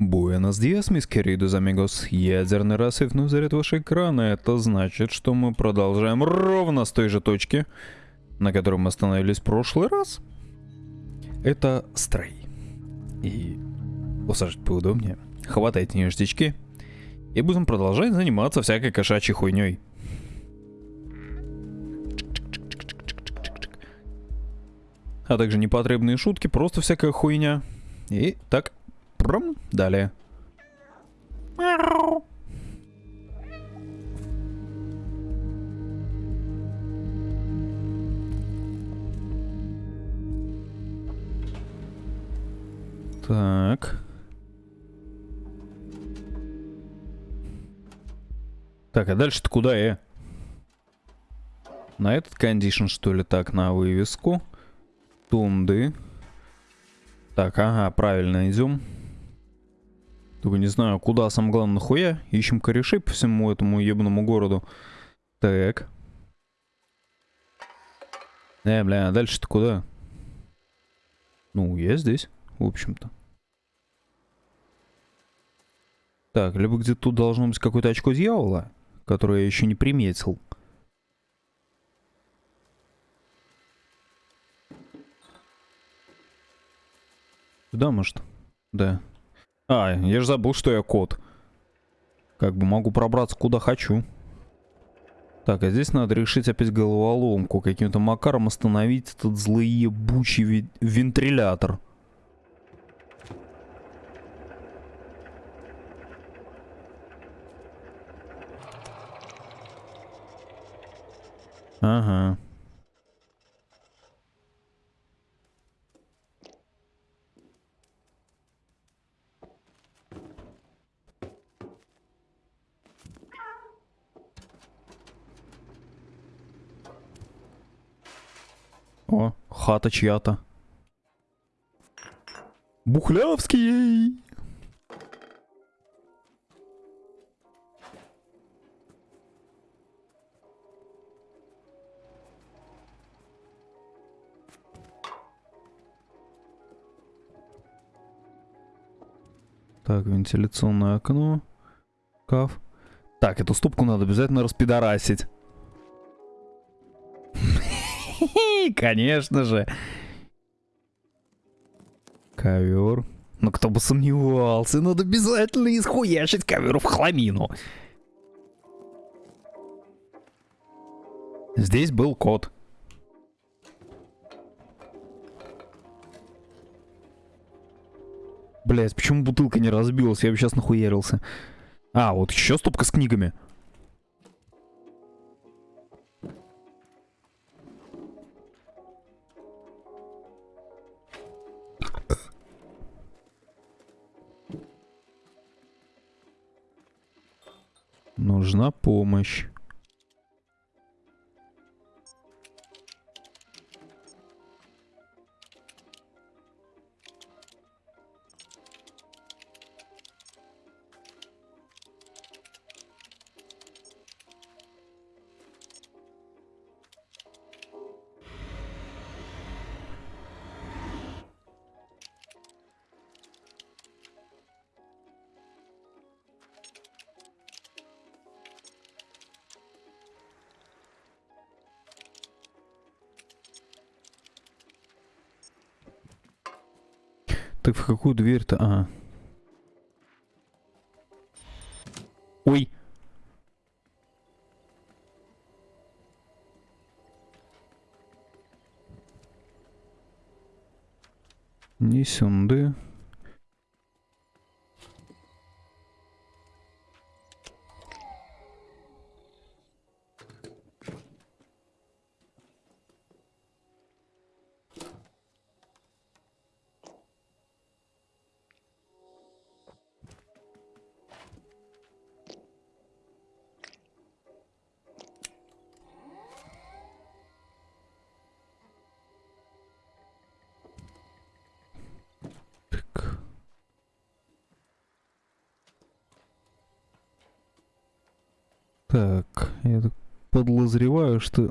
Буэнос диас, мисс queridos amigos. Ядерный рассвет заряд ваш экрана. Это значит, что мы продолжаем ровно с той же точки, на которой мы остановились в прошлый раз. Это стрей. И усаживать поудобнее. Хватайте ништячки. И будем продолжать заниматься всякой кошачьей хуйней. А также непотребные шутки, просто всякая хуйня. И так, пром, далее. Так. Так, а дальше-то куда я? На этот кондишн, что ли? Так, на вывеску. Тунды. Так, ага, правильно, идем. Только не знаю, куда, самое главное, нахуя. Ищем корешей по всему этому ебному городу. Так. Э, бля, а дальше-то куда? Ну, я здесь, в общем-то. Так, либо где-то тут должно быть какое-то очко дьявола, которое я еще не приметил. Сюда, может? Да. А, я же забыл, что я кот. Как бы могу пробраться куда хочу. Так, а здесь надо решить опять головоломку. Каким-то макаром остановить этот злый ебучий вентрилятор. Ага. О, хата чья-то. Бухлявский! Так, вентиляционное окно. Каф. Так, эту ступку надо обязательно распидорасить. Конечно же. Ковер. Ну кто бы сомневался, надо обязательно исхуячить ковер в хламину. Здесь был кот. Блять, почему бутылка не разбилась? Я бы сейчас нахуярился. А, вот еще стопка с книгами. Нужна помощь. Так в какую дверь-то? А. Ой. Не Так, я подозреваю, что...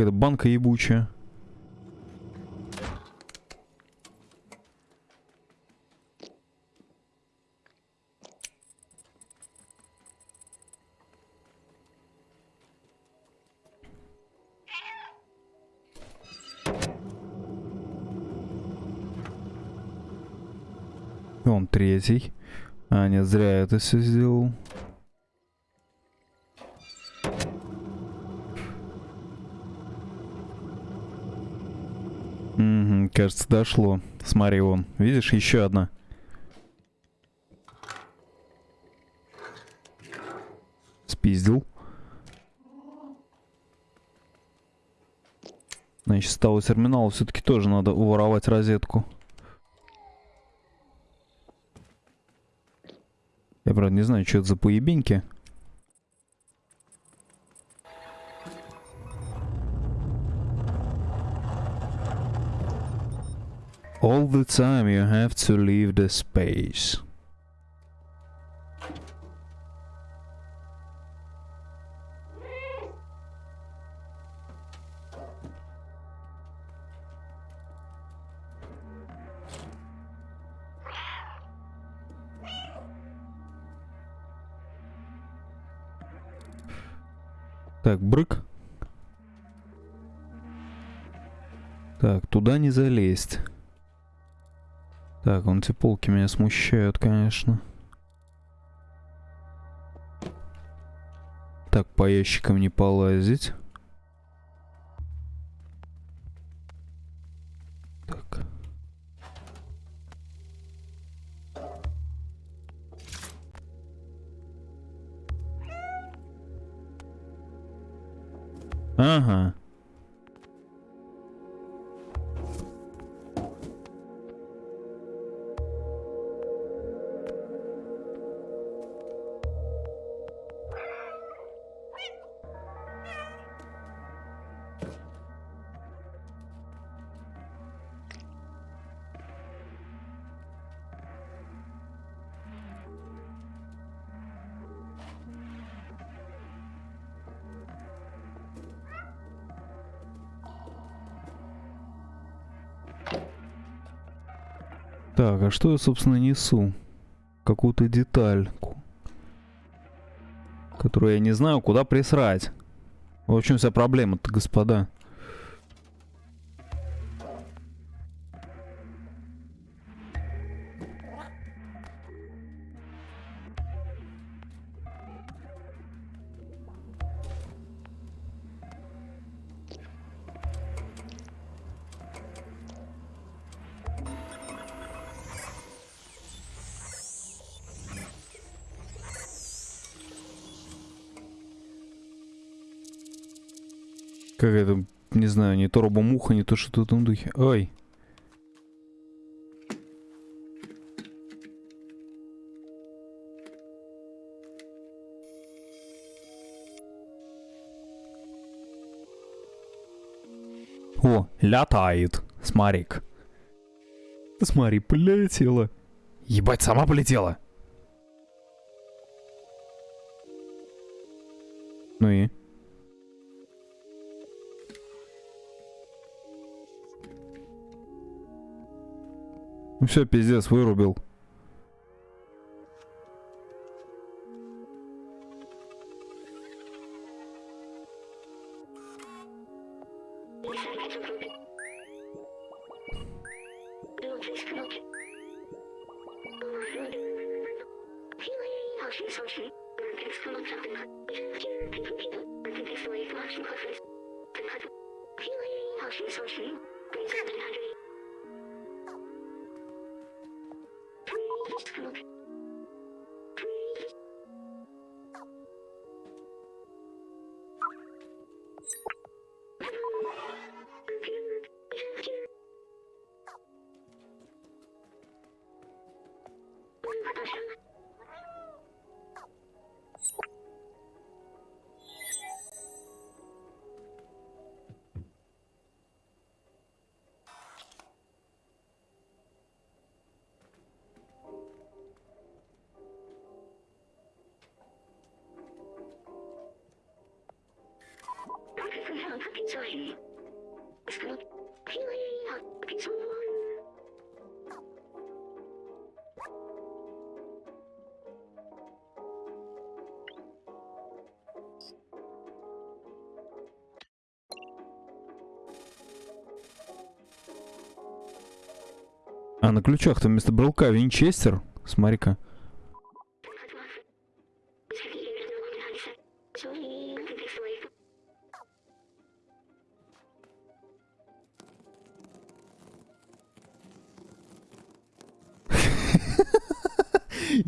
Какая-то банка ебучая. Он третий. А, нет, зря я это все сделал. Кажется, дошло. Смотри, вон. Видишь, еще одна. Спиздил. Значит, с того терминала все-таки тоже надо уворовать розетку. Я, правда, не знаю, что это за поебеньки. All the time you have to leave the space. Так, брык. Так, туда не залезть. Так, вон эти полки меня смущают, конечно. Так, по ящикам не полазить. Так, а что я, собственно, несу? Какую-то детальку. Которую я не знаю, куда присрать. В общем, вся проблема-то, господа. Как это, не знаю, не то робомуха, не то что-то в этом духе. Ой. О, летает. Смотри-ка. Смотри, полетела. Ебать, сама полетела. Ну и? Ну все, пиздец, вырубил. Thank you. А на ключах-то вместо брелка винчестер. Смотри-ка.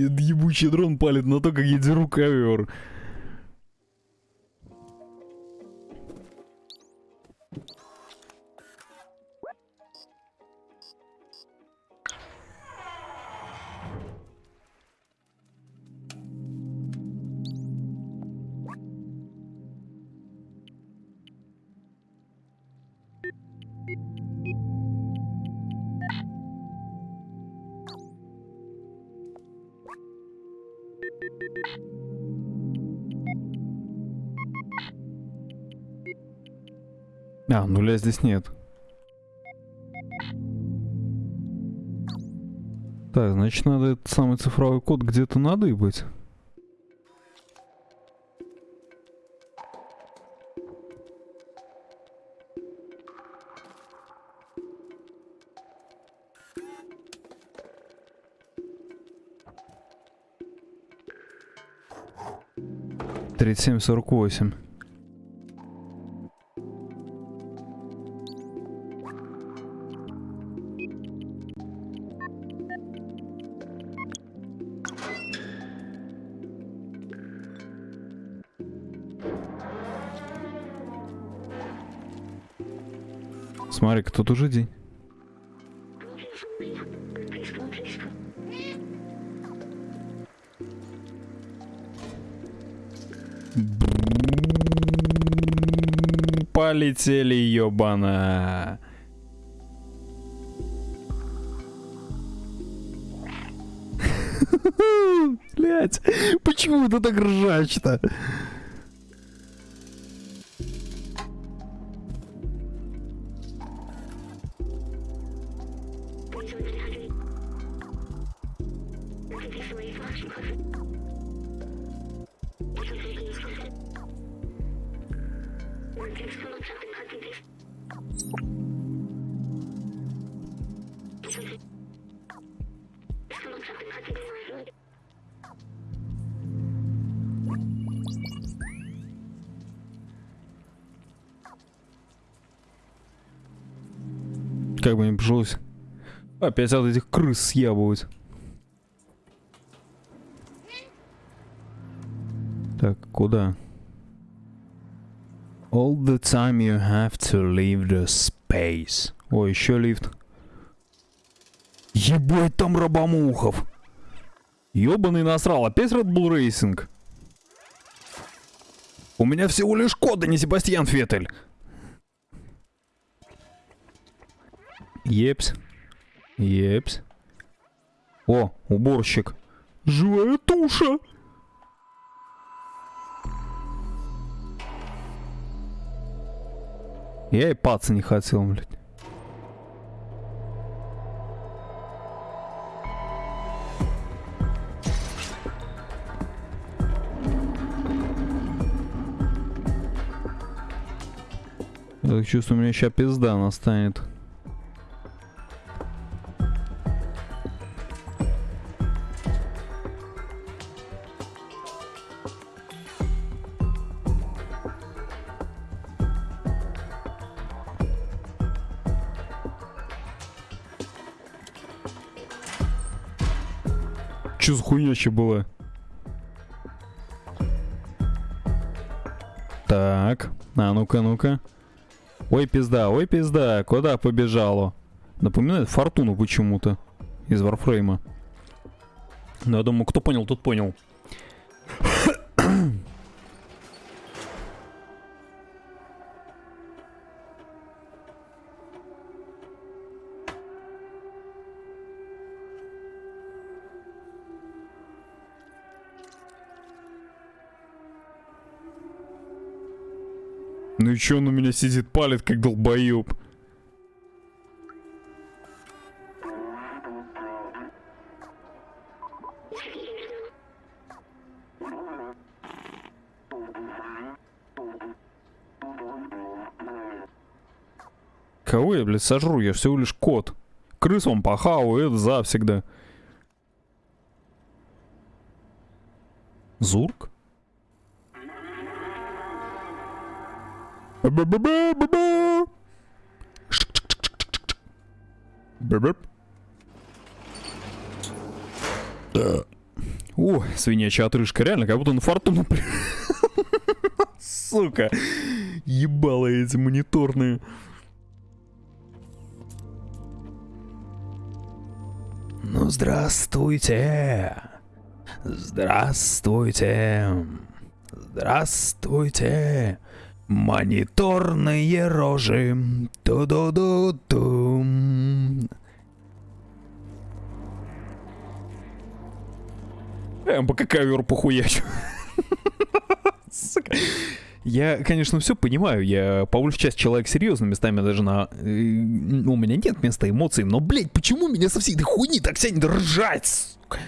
Ебучий дрон палит на то, как я деру ковер. А, нуля здесь нет. Так, значит, надо этот самый цифровой код где-то надыбать. Тридцать семь сорок восемь. Смотри-ка, тут уже день. Полетели, ёбана. Блять, почему это так ржач-то? Как бы не пришлось опять от этих крыс съябывать. Так, куда? All the time you have to leave the space. О, еще лифт. Ебать там рабомухов. Ёбаный насрал, опять Red Bull Racing. У меня всего лишь кода, не Себастьян Феттель. Епс. Епс. О, уборщик. Живая туша. Я и паца не хотел, блядь. Я так чувствую, у меня сейчас пизда настанет. Че за хуйня еще была? Так, а ну-ка, ну-ка. Ой, пизда, ой, пизда, куда побежало? Напоминает Фортуну почему-то из Варфрейма. Но я думаю, кто понял, тот понял. Ну и чё он у меня сидит, палит, как долбоёб? Кого я, блядь, сожру? Я всего лишь кот. Крыс он похаваю, это завсегда. Зурк? Да. О, свинячья отрыжка, реально, как будто на фортуну при- Сука. Ебало эти мониторные. Ну, здравствуйте. Здравствуйте. Здравствуйте. Мониторные рожи. Ту-ду-ду-ду. Я пока ковер похуячу. Сука. Я, конечно, все понимаю, я по большей части человек серьезный, местами даже на... э, У меня нет места эмоций, но, блядь, почему меня со всей этой хуйни так тянет ржать, сука?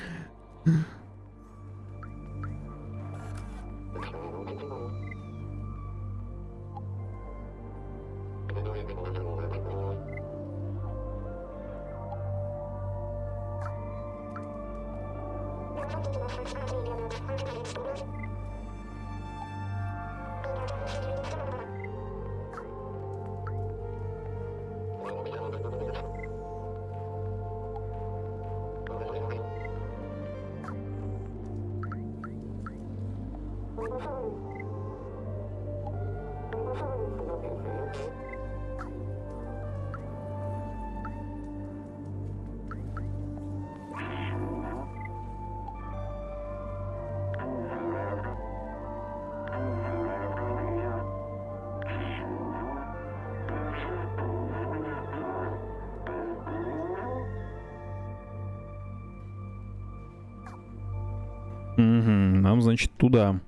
Угу, нам, значит, туда.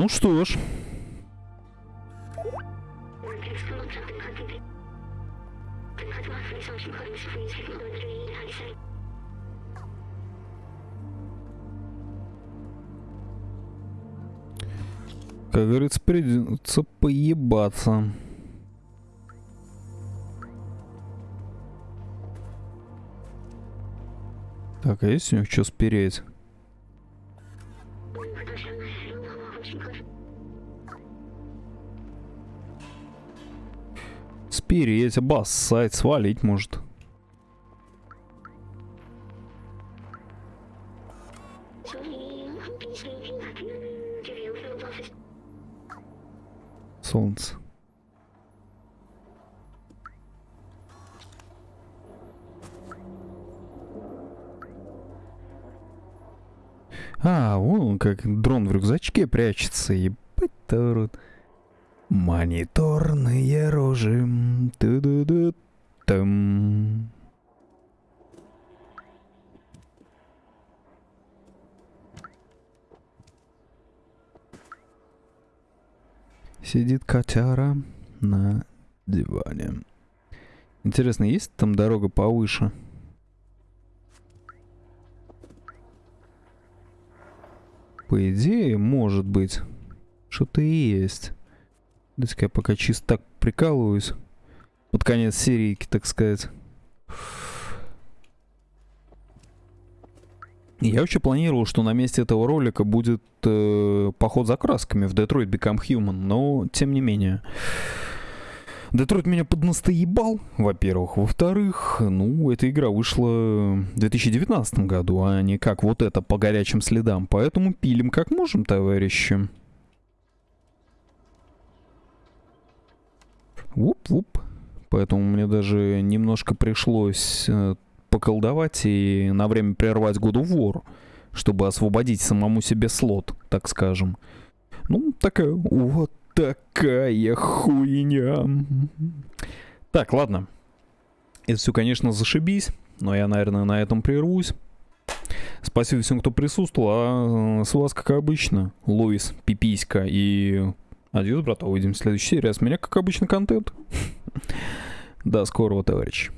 Ну что ж. Как говорится, придется поебаться. Так, а есть у них что спереть? Спереть, обоссать, свалить может. Солнце. А, вон он как дрон в рюкзачке прячется. Ебать тарут. Мониторные рожи. Ту-ду-ду. Там. Сидит котяра на диване. Интересно, есть там дорога повыше? По идее, может быть. Что-то и есть. Дайте-ка я пока чисто так прикалываюсь. Под конец серийки, так сказать. Я вообще планировал, что на месте этого ролика будет э, поход за красками в Detroit Become Human, но тем не менее. Детройт меня поднастоебал, во-первых. Во-вторых, ну, эта игра вышла в 2019 году, а не как вот это по горячим следам. Поэтому пилим как можем, товарищи. Вуп-вуп. Поэтому мне даже немножко пришлось э, поколдовать и на время прервать of War, чтобы освободить самому себе слот, так скажем. Ну, такая вот такая хуйня. Так, ладно. Это все, конечно, зашибись, но я, наверное, на этом прервусь. Спасибо всем, кто присутствовал. А с вас, как обычно, Луис, Пиписька и Адьюс, брата. Увидимся в следующей серии. А с меня, как обычно, контент. До скорого, товарищи.